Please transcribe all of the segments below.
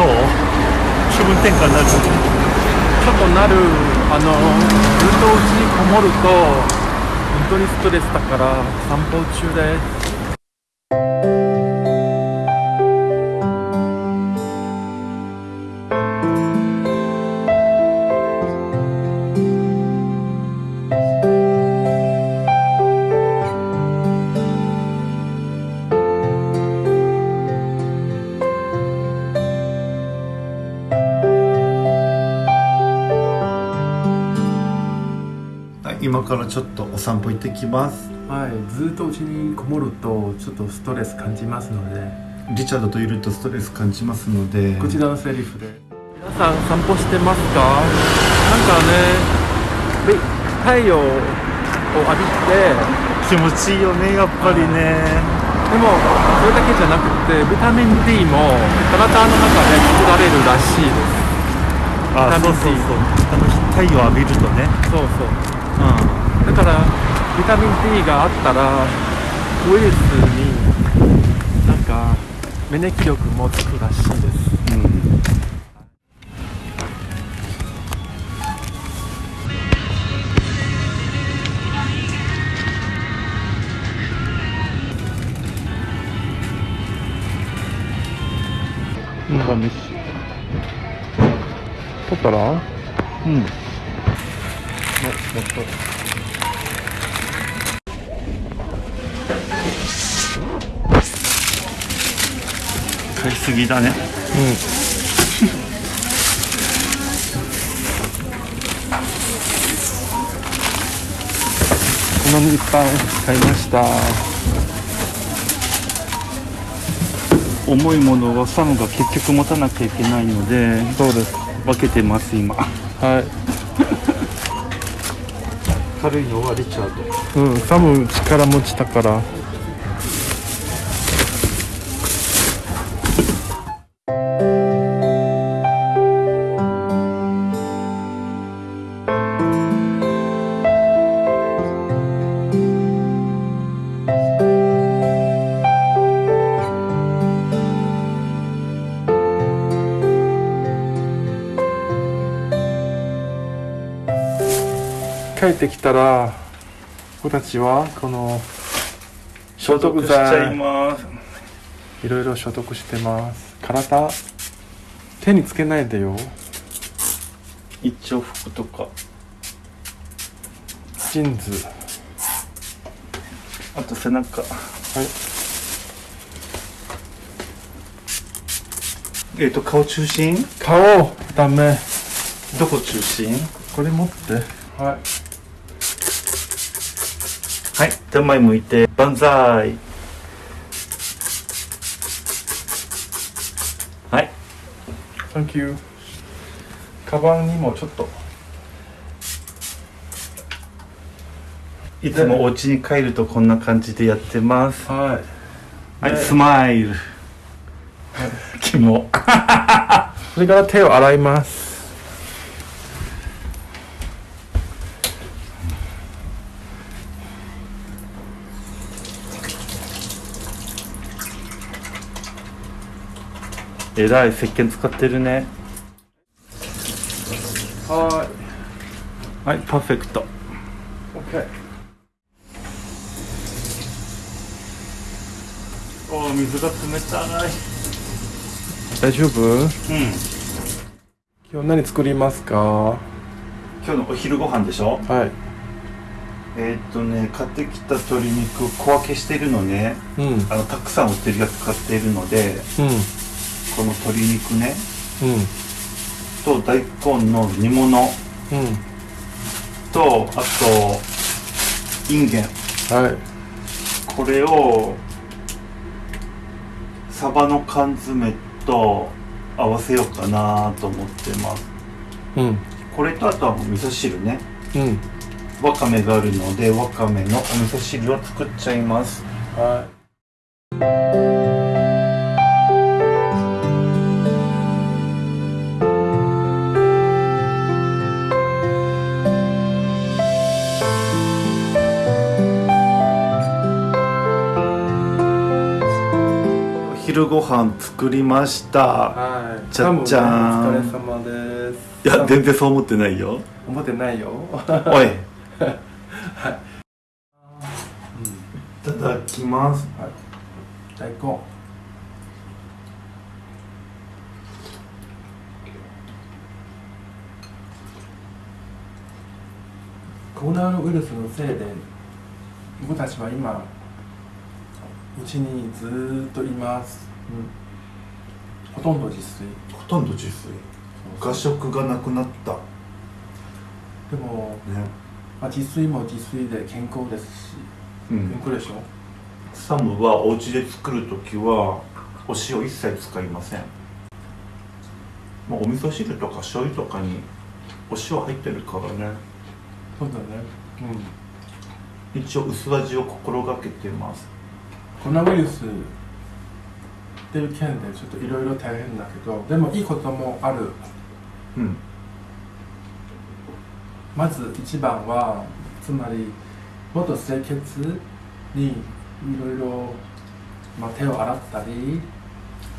どう？気分転換になるちょっとなるあのずっとうちにこもると本当にストレスだから散歩中で。す今からちょっとお散歩行ってきます。はいずっとうちにこもるとちょっとストレス感じますので。リチャードといるとストレス感じますので。こちらのセリフで。皆さん散歩してますか？なんかねべ太陽を浴びて。気持ちいいよねやっぱりね。でもそれだけじゃなくてビタミン D も体の中で作られるらしいです。あビタミンそう。そうそうあの太陽浴びるとね。そうそうからビタミン D があったらウイルスになんか免疫力もつくらしいです。ん、うん、うん晩飯取ったら？うん。もっと買いすぎだね。このいっぱい買いました。重いものはサムが結局持たなきゃいけないのでそうです。分けてます今。はい。軽いのはリチャード。うんサム力持ちだから帰ってきたら僕たちはこの消毒剤ます。いろいろ消毒してます。体手につけないでよ。一応服とか。ジーンズ。あと背中。はい。えっ、と顔中心？顔ダメ。どこ中心？これ持って。はいはい。手前向いて万歳。はい。Thank you. カバンにもちょっと。いつもお家に帰るとこんな感じでやってます。はい。はい、ねスマイル。キモ。それから手を洗いますえらい石鹸使ってるねははいパーフェクトい OK おー水が冷たい大丈夫うん今日何作りますか?は今日のお昼ご飯でしょ?い。えーっとね買ってきた鶏肉小分けしてるのね。うん。うんあのたくさん売ってるやつ買っているのでこの鶏肉ね。うん。と大根の煮物。うん。とあとインゲン。はい。これをサバの缶詰と合わせようかなと思ってます。うん。これとあとは味噌汁ね。うん。わかめがあるのでわかめのお味噌汁を作っちゃいます。はい昼昼ご飯作りました。はい。じゃっじゃーんねお疲れ様です。いや全然そう思ってないよ。思ってないよ。おい。い。ただきます。大根コロナウイルスのせいで僕たちは今うちにずーっといます、ほとんど自炊。ほとんど自炊。画食がなくなった。でも、ね。まあ、自炊も自炊で健康ですしうん。健康でしょ？サムはお家で作るときはお塩一切使いません。もうお味噌汁とか醤油とかにお塩入ってるからね。そうだね。うん。一応薄味を心がけてますコロナウイルスっていう件でちょっといろいろ大変だけどでもいいこともある。うん。まず一番はつまりもっと清潔にいろいろ、まあ、手を洗ったり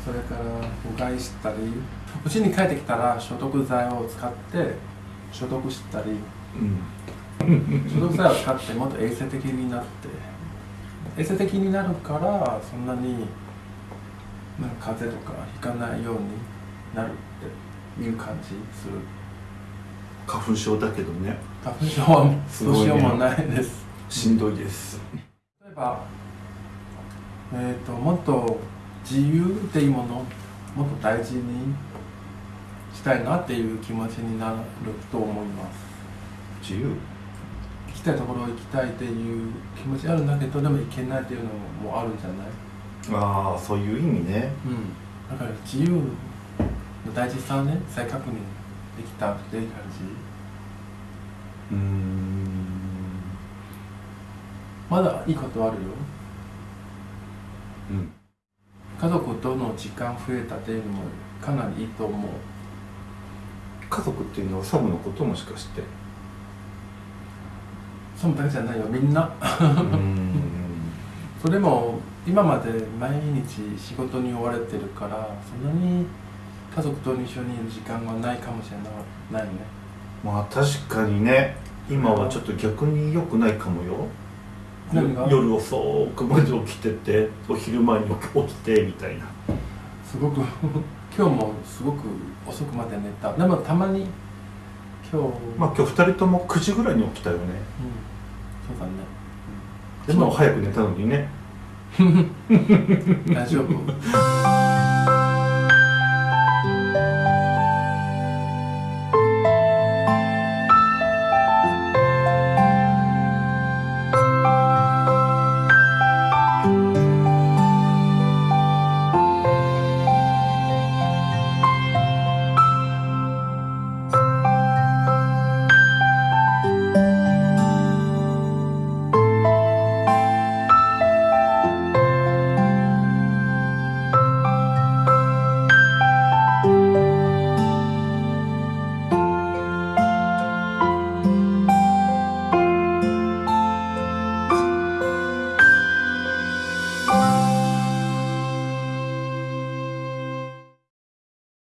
それからうがいしたりうちに帰ってきたら消毒剤を使って消毒したり。うん。消毒剤を使ってもっと衛生的になって衛生的になるからそんなになんか風邪とかひかないようになるっていう感じする。花粉症だけどね。花粉症はすごいねどうしようもない。ですしんどいです。例えば、えー、ともっと自由っていうものをもっと大事にしたいなっていう気持ちになると思います。自由？行きたいところ行きたいっていう気持ちあるんだけどでも行けないっていうのもあるんじゃない？ああそういう意味ね。うん。だから自由の大事さをね再確認できたっていう感じ。うーん。まだいいことあるよ。うん。家族との時間増えたっていうのもかなりいいと思う。家族っていうのはサムのこともしかして？そのだけじゃないよみんな。それも今まで毎日仕事に追われてるからそんなに家族と一緒にいる時間はないかもしれないね。まあ確かにね。今はちょっと逆に良くないかもよ。夜遅くまで起きててお昼前に起きてみたいな。すごく 今日もすごく遅くまで寝た。でもたまに今日、まあ今日2人とも9時ぐらいに起きたよね。うん、そうだね。でも早く寝たのにね。大丈夫